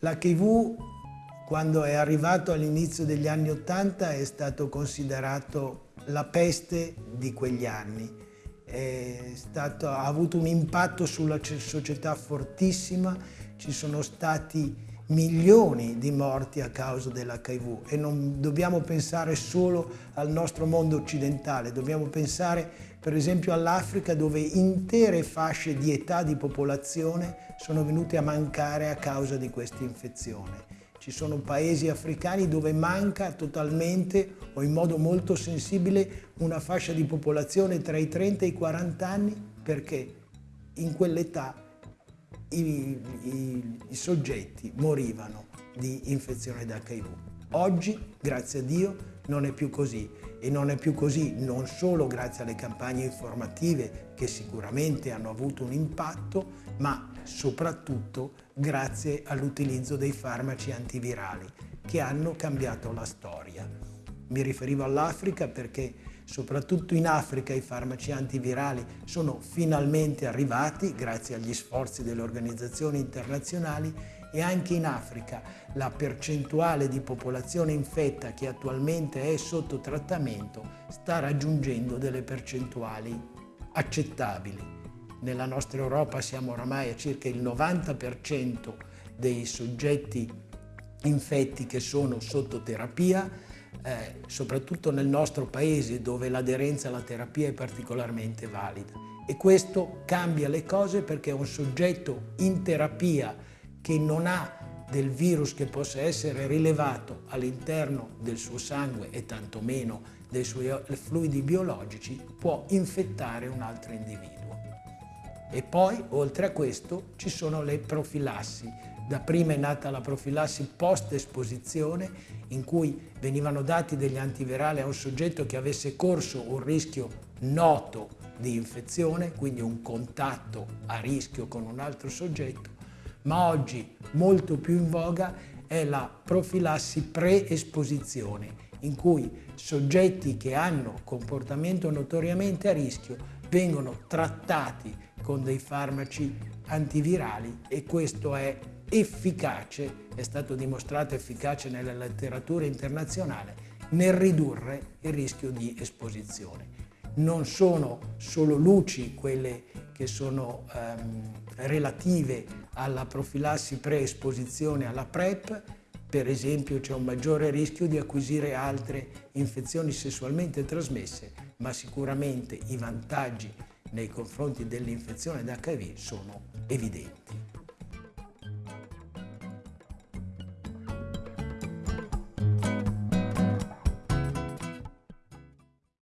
L'HIV, quando è arrivato all'inizio degli anni Ottanta, è stato considerato la peste di quegli anni. Stato, ha avuto un impatto sulla società fortissima, ci sono stati milioni di morti a causa dell'HIV e non dobbiamo pensare solo al nostro mondo occidentale, dobbiamo pensare per esempio all'Africa dove intere fasce di età di popolazione sono venute a mancare a causa di questa infezione. Ci sono paesi africani dove manca totalmente o in modo molto sensibile una fascia di popolazione tra i 30 e i 40 anni perché in quell'età i, i, i soggetti morivano di infezione da HIV. Oggi, grazie a Dio, non è più così e non è più così non solo grazie alle campagne informative che sicuramente hanno avuto un impatto, ma soprattutto grazie all'utilizzo dei farmaci antivirali che hanno cambiato la storia. Mi riferivo all'Africa perché soprattutto in Africa i farmaci antivirali sono finalmente arrivati grazie agli sforzi delle organizzazioni internazionali e anche in Africa la percentuale di popolazione infetta che attualmente è sotto trattamento sta raggiungendo delle percentuali accettabili. Nella nostra Europa siamo oramai a circa il 90% dei soggetti infetti che sono sotto terapia, eh, soprattutto nel nostro paese dove l'aderenza alla terapia è particolarmente valida. E questo cambia le cose perché un soggetto in terapia che non ha del virus che possa essere rilevato all'interno del suo sangue e tantomeno dei suoi fluidi biologici può infettare un altro individuo. E poi, oltre a questo, ci sono le profilassi, da prima è nata la profilassi post-esposizione in cui venivano dati degli antivirali a un soggetto che avesse corso un rischio noto di infezione, quindi un contatto a rischio con un altro soggetto, ma oggi molto più in voga è la profilassi pre-esposizione, in cui soggetti che hanno comportamento notoriamente a rischio vengono trattati con dei farmaci antivirali e questo è efficace, è stato dimostrato efficace nella letteratura internazionale, nel ridurre il rischio di esposizione. Non sono solo luci quelle che sono ehm, relative alla profilassi pre-esposizione alla PrEP, per esempio c'è un maggiore rischio di acquisire altre infezioni sessualmente trasmesse, ma sicuramente i vantaggi nei confronti dell'infezione da HIV sono evidenti.